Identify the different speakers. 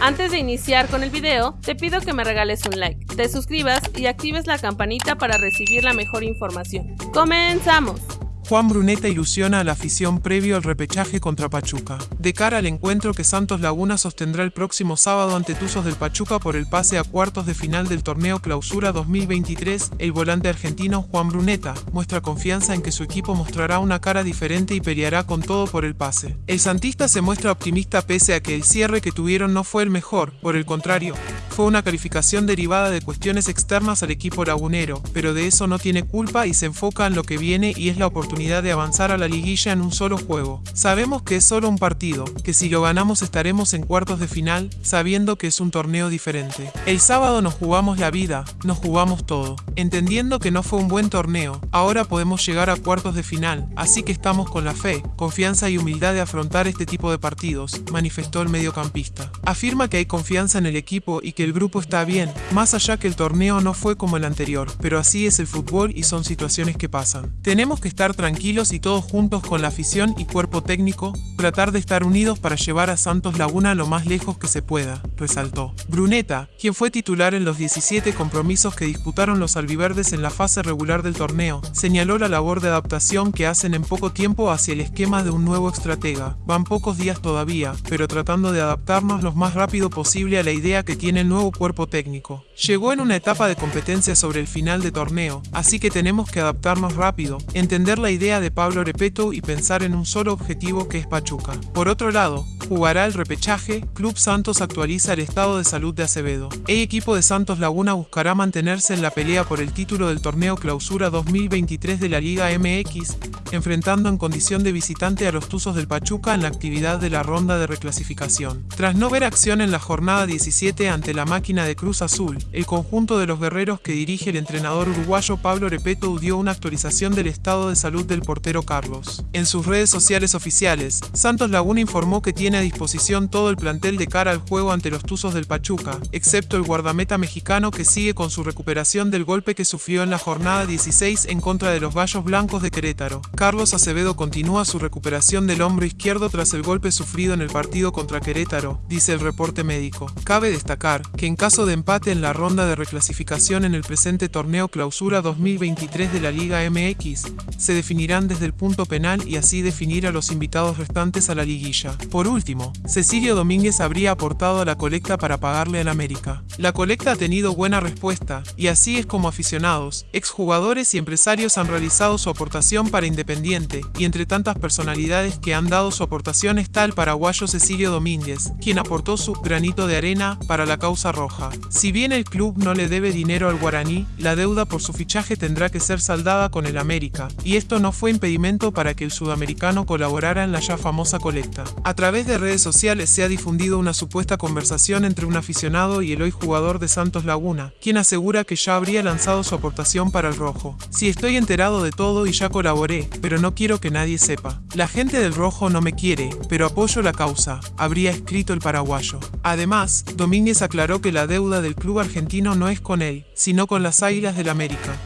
Speaker 1: Antes de iniciar con el video, te pido que me regales un like, te suscribas y actives la campanita para recibir la mejor información. ¡Comenzamos!
Speaker 2: Juan Bruneta ilusiona a la afición previo al repechaje contra Pachuca. De cara al encuentro que Santos Laguna sostendrá el próximo sábado ante Tuzos del Pachuca por el pase a cuartos de final del torneo Clausura 2023, el volante argentino Juan Bruneta muestra confianza en que su equipo mostrará una cara diferente y peleará con todo por el pase. El santista se muestra optimista pese a que el cierre que tuvieron no fue el mejor, por el contrario, fue una calificación derivada de cuestiones externas al equipo lagunero, pero de eso no tiene culpa y se enfoca en lo que viene y es la oportunidad de avanzar a la liguilla en un solo juego. Sabemos que es solo un partido, que si lo ganamos estaremos en cuartos de final, sabiendo que es un torneo diferente. El sábado nos jugamos la vida, nos jugamos todo. Entendiendo que no fue un buen torneo, ahora podemos llegar a cuartos de final, así que estamos con la fe, confianza y humildad de afrontar este tipo de partidos, manifestó el mediocampista. Afirma que hay confianza en el equipo y que el grupo está bien, más allá que el torneo no fue como el anterior, pero así es el fútbol y son situaciones que pasan. Tenemos que estar tranquilos y todos juntos con la afición y cuerpo técnico, tratar de estar unidos para llevar a Santos Laguna lo más lejos que se pueda, resaltó. Bruneta, quien fue titular en los 17 compromisos que disputaron los albiverdes en la fase regular del torneo, señaló la labor de adaptación que hacen en poco tiempo hacia el esquema de un nuevo estratega. Van pocos días todavía, pero tratando de adaptarnos lo más rápido posible a la idea que tiene el nuevo cuerpo técnico. Llegó en una etapa de competencia sobre el final de torneo, así que tenemos que adaptarnos rápido, entender la de Pablo Repeto y pensar en un solo objetivo que es Pachuca. Por otro lado, jugará el repechaje, Club Santos actualiza el estado de salud de Acevedo. El equipo de Santos Laguna buscará mantenerse en la pelea por el título del torneo Clausura 2023 de la Liga MX, enfrentando en condición de visitante a los Tuzos del Pachuca en la actividad de la ronda de reclasificación. Tras no ver acción en la jornada 17 ante la máquina de Cruz Azul, el conjunto de los guerreros que dirige el entrenador uruguayo Pablo Repeto dio una actualización del estado de salud del portero Carlos. En sus redes sociales oficiales, Santos Laguna informó que tiene a disposición todo el plantel de cara al juego ante los Tuzos del Pachuca, excepto el guardameta mexicano que sigue con su recuperación del golpe que sufrió en la jornada 16 en contra de los Gallos Blancos de Querétaro. Carlos Acevedo continúa su recuperación del hombro izquierdo tras el golpe sufrido en el partido contra Querétaro, dice el reporte médico. Cabe destacar que en caso de empate en la ronda de reclasificación en el presente torneo Clausura 2023 de la Liga MX, se definirán desde el punto penal y así definir a los invitados restantes a la liguilla. Por último, Cecilio Domínguez habría aportado a la colecta para pagarle al América. La colecta ha tenido buena respuesta, y así es como aficionados, exjugadores y empresarios han realizado su aportación para Independiente, y entre tantas personalidades que han dado su aportación está el paraguayo Cecilio Domínguez, quien aportó su granito de arena para la causa roja. Si bien el club no le debe dinero al guaraní, la deuda por su fichaje tendrá que ser saldada con el América, y esto no fue impedimento para que el sudamericano colaborara en la ya famosa colecta. A través de redes sociales se ha difundido una supuesta conversación entre un aficionado y el hoy jugador de Santos Laguna, quien asegura que ya habría lanzado su aportación para el rojo. Si estoy enterado de todo y ya colaboré, pero no quiero que nadie sepa. La gente del rojo no me quiere, pero apoyo la causa, habría escrito el paraguayo. Además, Domínguez aclaró que la deuda del club argentino no es con él, sino con las Águilas del América.